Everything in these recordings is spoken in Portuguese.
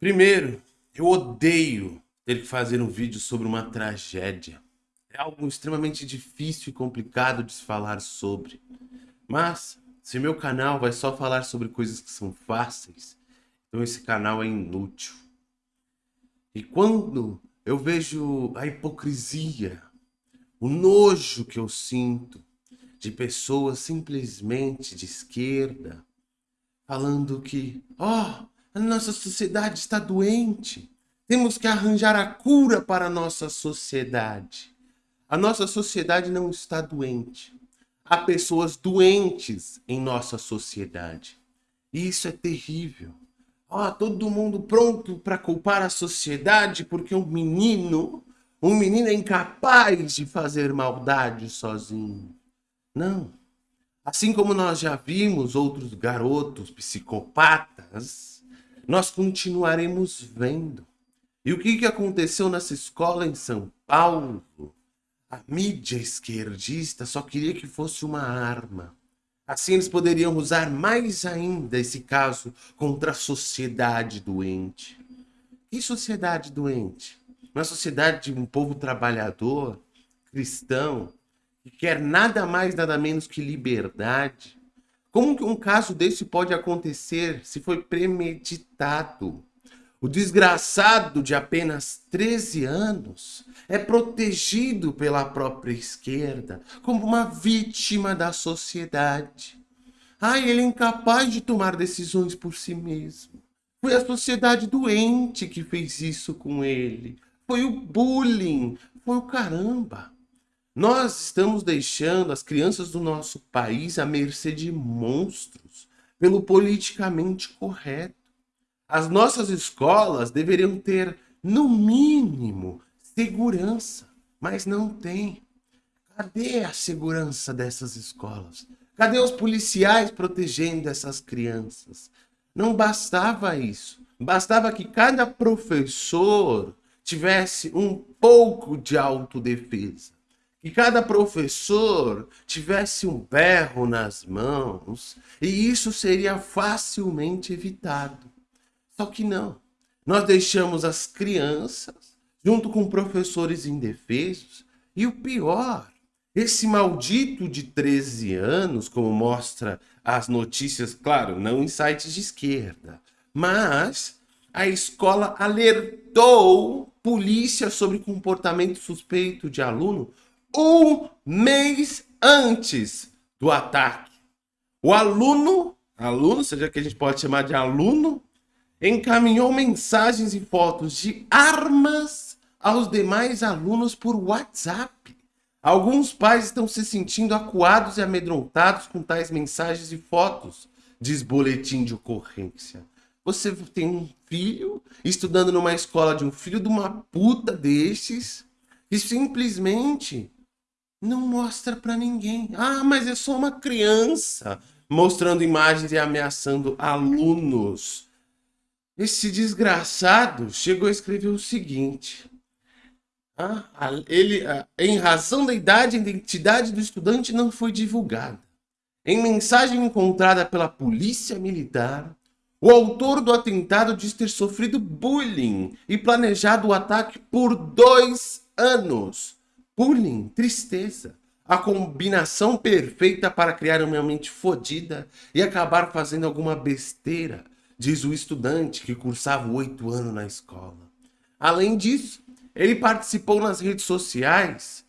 Primeiro, eu odeio ter que fazer um vídeo sobre uma tragédia. É algo extremamente difícil e complicado de se falar sobre. Mas, se meu canal vai só falar sobre coisas que são fáceis, então esse canal é inútil. E quando eu vejo a hipocrisia, o nojo que eu sinto de pessoas simplesmente de esquerda, falando que, ó, oh, a nossa sociedade está doente. Temos que arranjar a cura para a nossa sociedade. A nossa sociedade não está doente. Há pessoas doentes em nossa sociedade. E isso é terrível. Oh, todo mundo pronto para culpar a sociedade porque um menino, um menino é incapaz de fazer maldade sozinho. Não. Assim como nós já vimos outros garotos psicopatas nós continuaremos vendo. E o que, que aconteceu nessa escola em São Paulo? A mídia esquerdista só queria que fosse uma arma. Assim eles poderiam usar mais ainda esse caso contra a sociedade doente. Que sociedade doente? Uma sociedade de um povo trabalhador, cristão, que quer nada mais, nada menos que liberdade, como que um caso desse pode acontecer se foi premeditado? O desgraçado de apenas 13 anos é protegido pela própria esquerda como uma vítima da sociedade. Ai, ele é incapaz de tomar decisões por si mesmo. Foi a sociedade doente que fez isso com ele. Foi o bullying, foi o caramba. Nós estamos deixando as crianças do nosso país à mercê de monstros pelo politicamente correto. As nossas escolas deveriam ter, no mínimo, segurança, mas não tem. Cadê a segurança dessas escolas? Cadê os policiais protegendo essas crianças? Não bastava isso. Bastava que cada professor tivesse um pouco de autodefesa que cada professor tivesse um berro nas mãos e isso seria facilmente evitado. Só que não. Nós deixamos as crianças junto com professores indefesos e o pior, esse maldito de 13 anos, como mostra as notícias, claro, não em sites de esquerda, mas a escola alertou polícia sobre comportamento suspeito de aluno um mês antes do ataque. O aluno, aluno, seja que a gente pode chamar de aluno, encaminhou mensagens e fotos de armas aos demais alunos por WhatsApp. Alguns pais estão se sentindo acuados e amedrontados com tais mensagens e fotos, diz boletim de ocorrência. Você tem um filho estudando numa escola de um filho de uma puta destes e simplesmente não mostra para ninguém. Ah, mas é só uma criança mostrando imagens e ameaçando alunos. Esse desgraçado chegou a escrever o seguinte. Ah, ele, ah, em razão da idade, a identidade do estudante não foi divulgada. Em mensagem encontrada pela polícia militar, o autor do atentado diz ter sofrido bullying e planejado o ataque por dois anos bullying, tristeza. A combinação perfeita para criar uma mente fodida e acabar fazendo alguma besteira, diz o estudante que cursava oito anos na escola. Além disso, ele participou nas redes sociais,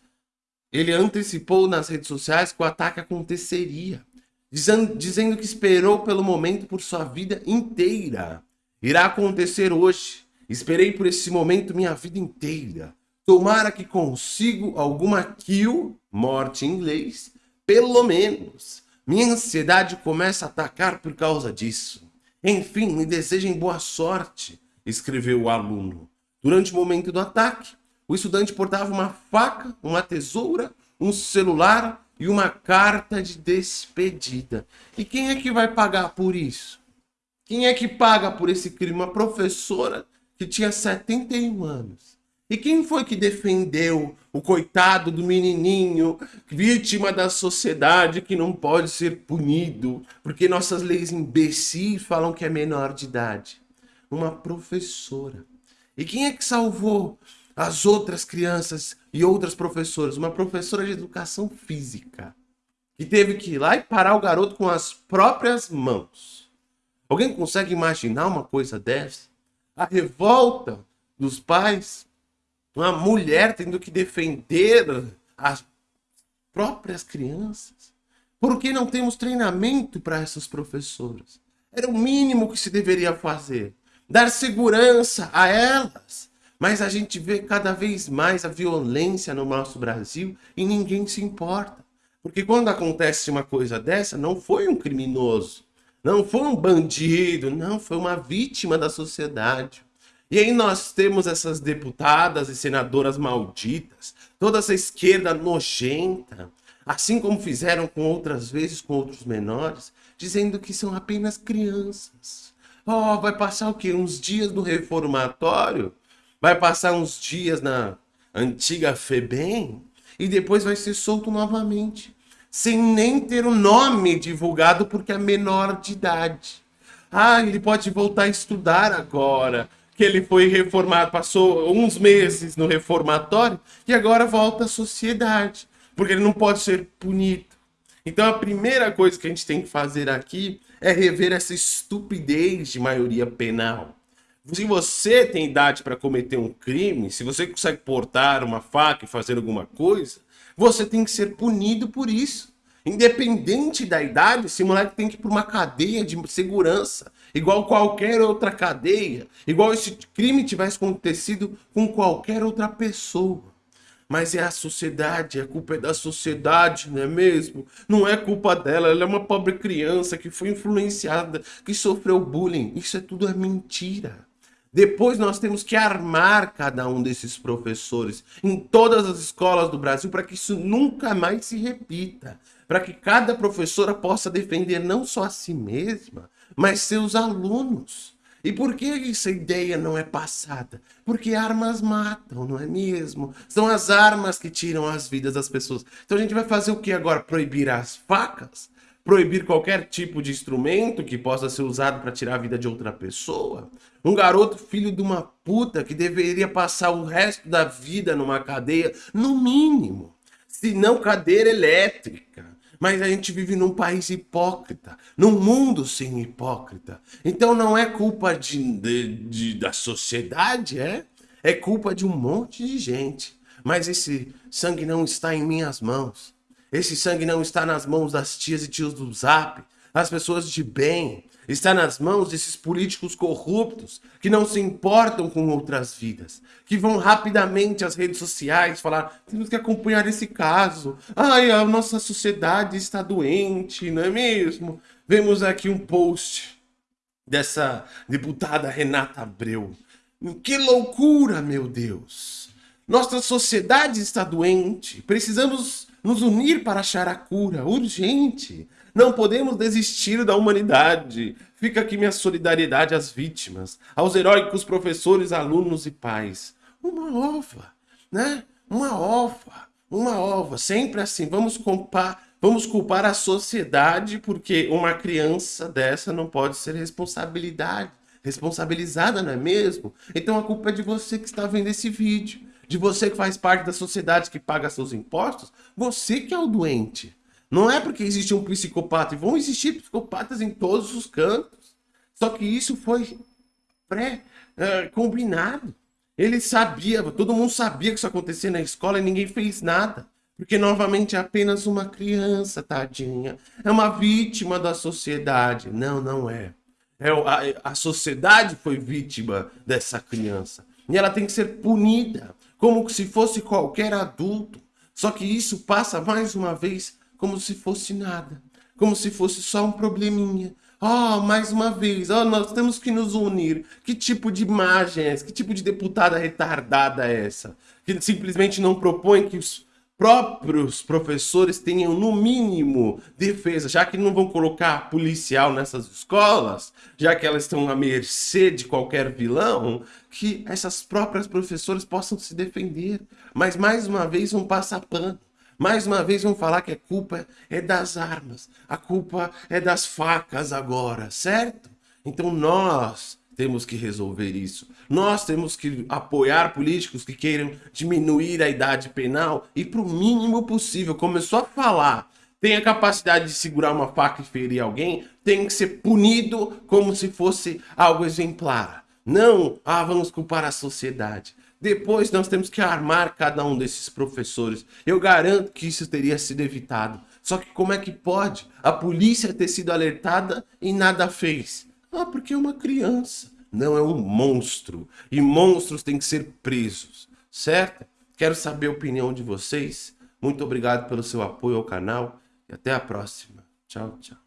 ele antecipou nas redes sociais que o ataque aconteceria, dizendo, dizendo que esperou pelo momento por sua vida inteira. Irá acontecer hoje. Esperei por esse momento minha vida inteira. Tomara que consigo alguma kill, morte em inglês, pelo menos. Minha ansiedade começa a atacar por causa disso. Enfim, me desejem boa sorte, escreveu o aluno. Durante o momento do ataque, o estudante portava uma faca, uma tesoura, um celular e uma carta de despedida. E quem é que vai pagar por isso? Quem é que paga por esse crime? Uma professora que tinha 71 anos. E quem foi que defendeu o coitado do menininho, vítima da sociedade que não pode ser punido, porque nossas leis imbecis falam que é menor de idade? uma professora. E quem é que salvou as outras crianças e outras professoras? Uma professora de educação física. Que teve que ir lá e parar o garoto com as próprias mãos. Alguém consegue imaginar uma coisa dessa? A revolta dos pais, uma mulher tendo que defender as próprias crianças. Por que não temos treinamento para essas professoras? Era o mínimo que se deveria fazer. Dar segurança a elas. Mas a gente vê cada vez mais a violência no nosso Brasil e ninguém se importa. Porque quando acontece uma coisa dessa, não foi um criminoso, não foi um bandido, não, foi uma vítima da sociedade. E aí nós temos essas deputadas e senadoras malditas, toda essa esquerda nojenta, assim como fizeram com outras vezes com outros menores, dizendo que são apenas crianças. Oh, vai passar o quê? Uns dias no reformatório? Vai passar uns dias na antiga FEBEM? E depois vai ser solto novamente. Sem nem ter o nome divulgado porque é menor de idade. Ah, ele pode voltar a estudar agora. Que ele foi reformado, passou uns meses no reformatório e agora volta à sociedade. Porque ele não pode ser punido. Então a primeira coisa que a gente tem que fazer aqui é rever essa estupidez de maioria penal. Se você tem idade para cometer um crime, se você consegue portar uma faca e fazer alguma coisa, você tem que ser punido por isso. Independente da idade, esse moleque tem que ir para uma cadeia de segurança, igual qualquer outra cadeia, igual esse crime tivesse acontecido com qualquer outra pessoa. Mas é a sociedade, a culpa é da sociedade, não é mesmo? Não é culpa dela, ela é uma pobre criança que foi influenciada, que sofreu bullying. Isso é tudo é mentira. Depois nós temos que armar cada um desses professores em todas as escolas do Brasil para que isso nunca mais se repita. Para que cada professora possa defender não só a si mesma, mas seus alunos. E por que essa ideia não é passada? Porque armas matam, não é mesmo? São as armas que tiram as vidas das pessoas. Então a gente vai fazer o que agora? Proibir as facas? Proibir qualquer tipo de instrumento que possa ser usado para tirar a vida de outra pessoa? Um garoto filho de uma puta que deveria passar o resto da vida numa cadeia, no mínimo. Se não cadeira elétrica. Mas a gente vive num país hipócrita, num mundo sem hipócrita. Então não é culpa de, de, de, da sociedade, é? É culpa de um monte de gente. Mas esse sangue não está em minhas mãos. Esse sangue não está nas mãos das tias e tios do Zap, as pessoas de bem, está nas mãos desses políticos corruptos que não se importam com outras vidas, que vão rapidamente às redes sociais falar: temos que acompanhar esse caso. Ai, a nossa sociedade está doente, não é mesmo? Vemos aqui um post dessa deputada Renata Abreu. Que loucura, meu Deus! Nossa sociedade está doente. Precisamos nos unir para achar a cura urgente. Não podemos desistir da humanidade. Fica aqui minha solidariedade às vítimas, aos heróicos professores, alunos e pais. Uma ova, né? Uma ova, uma ova. Sempre assim. Vamos culpar, vamos culpar a sociedade porque uma criança dessa não pode ser responsabilidade, responsabilizada, não é mesmo? Então a culpa é de você que está vendo esse vídeo, de você que faz parte da sociedade que paga seus impostos, você que é o doente. Não é porque existe um psicopata, e vão existir psicopatas em todos os cantos. Só que isso foi pré-combinado. Ele sabia, todo mundo sabia que isso acontecia na escola e ninguém fez nada. Porque, novamente, é apenas uma criança, tadinha. É uma vítima da sociedade. Não, não é. é a, a sociedade foi vítima dessa criança. E ela tem que ser punida, como se fosse qualquer adulto. Só que isso passa, mais uma vez, como se fosse nada, como se fosse só um probleminha. Oh, mais uma vez, oh, nós temos que nos unir. Que tipo de imagem é essa? Que tipo de deputada retardada é essa? Que simplesmente não propõe que os próprios professores tenham, no mínimo, defesa, já que não vão colocar policial nessas escolas, já que elas estão à mercê de qualquer vilão, que essas próprias professoras possam se defender. Mas, mais uma vez, vão passar pano. Mais uma vez vão falar que a culpa é das armas, a culpa é das facas agora, certo? Então nós temos que resolver isso. Nós temos que apoiar políticos que queiram diminuir a idade penal e para o mínimo possível. Começou a falar, tem a capacidade de segurar uma faca e ferir alguém, tem que ser punido como se fosse algo exemplar. Não, ah, vamos culpar a sociedade. Depois nós temos que armar cada um desses professores. Eu garanto que isso teria sido evitado. Só que como é que pode a polícia ter sido alertada e nada fez? Ah, porque é uma criança. Não, é um monstro. E monstros têm que ser presos, certo? Quero saber a opinião de vocês. Muito obrigado pelo seu apoio ao canal e até a próxima. Tchau, tchau.